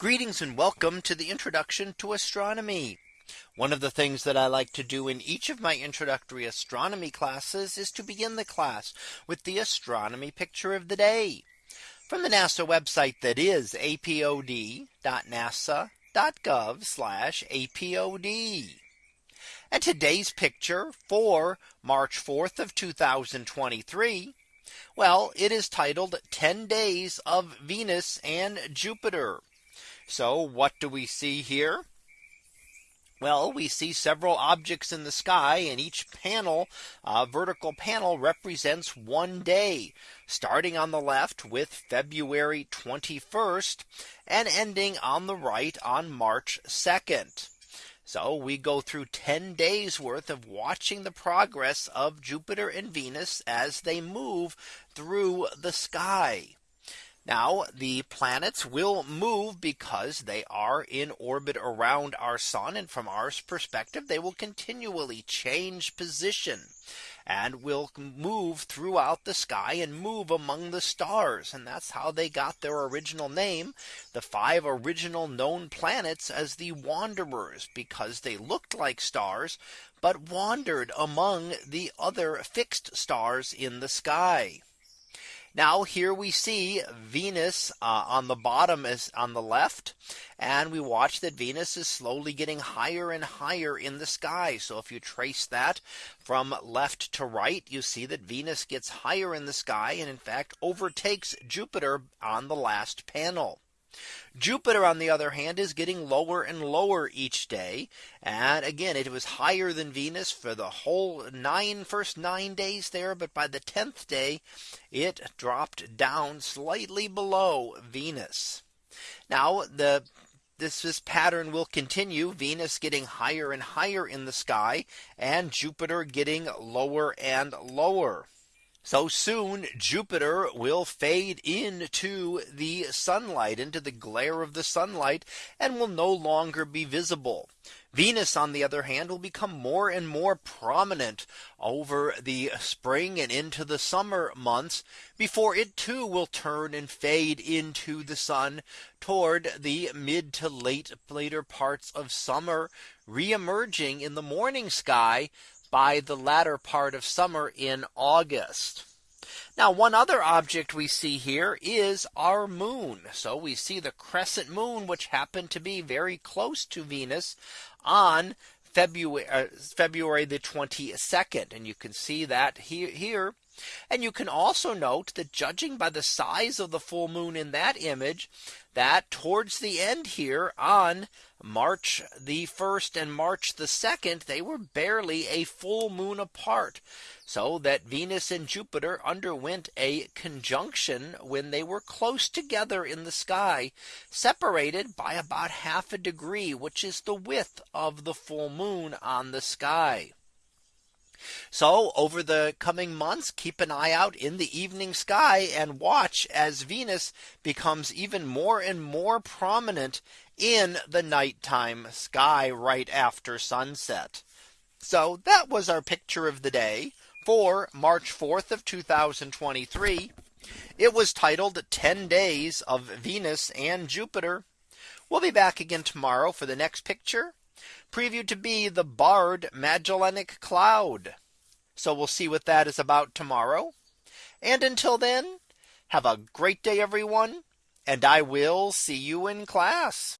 Greetings and welcome to the introduction to astronomy. One of the things that I like to do in each of my introductory astronomy classes is to begin the class with the astronomy picture of the day from the NASA website that is apod.nasa.gov apod. And today's picture for March 4th of 2023. Well, it is titled 10 days of Venus and Jupiter. So what do we see here? Well, we see several objects in the sky and each panel uh, vertical panel represents one day starting on the left with February 21st and ending on the right on March 2nd. So we go through 10 days worth of watching the progress of Jupiter and Venus as they move through the sky. Now the planets will move because they are in orbit around our sun. And from our perspective, they will continually change position and will move throughout the sky and move among the stars. And that's how they got their original name, the five original known planets as the wanderers, because they looked like stars, but wandered among the other fixed stars in the sky. Now here we see Venus uh, on the bottom is on the left. And we watch that Venus is slowly getting higher and higher in the sky. So if you trace that from left to right, you see that Venus gets higher in the sky and in fact overtakes Jupiter on the last panel. Jupiter on the other hand is getting lower and lower each day. And again, it was higher than Venus for the whole nine first nine days there. But by the 10th day, it dropped down slightly below Venus. Now the this, this pattern will continue Venus getting higher and higher in the sky and Jupiter getting lower and lower. So soon Jupiter will fade into the sunlight into the glare of the sunlight and will no longer be visible. Venus on the other hand will become more and more prominent over the spring and into the summer months before it too will turn and fade into the sun toward the mid to late later parts of summer re-emerging in the morning sky by the latter part of summer in August. Now one other object we see here is our moon. So we see the crescent moon which happened to be very close to Venus on February, uh, February the 22nd. And you can see that here, here. And you can also note that judging by the size of the full moon in that image, that towards the end here on March the 1st and March the 2nd, they were barely a full moon apart. So that Venus and Jupiter underwent a conjunction when they were close together in the sky, separated by about half a degree, which is the width of the full moon on the sky. So over the coming months, keep an eye out in the evening sky and watch as Venus becomes even more and more prominent in the nighttime sky right after sunset. So that was our picture of the day for March 4th of 2023. It was titled 10 days of Venus and Jupiter. We'll be back again tomorrow for the next picture previewed to be the barred Magellanic Cloud. So we'll see what that is about tomorrow. And until then, have a great day, everyone. And I will see you in class.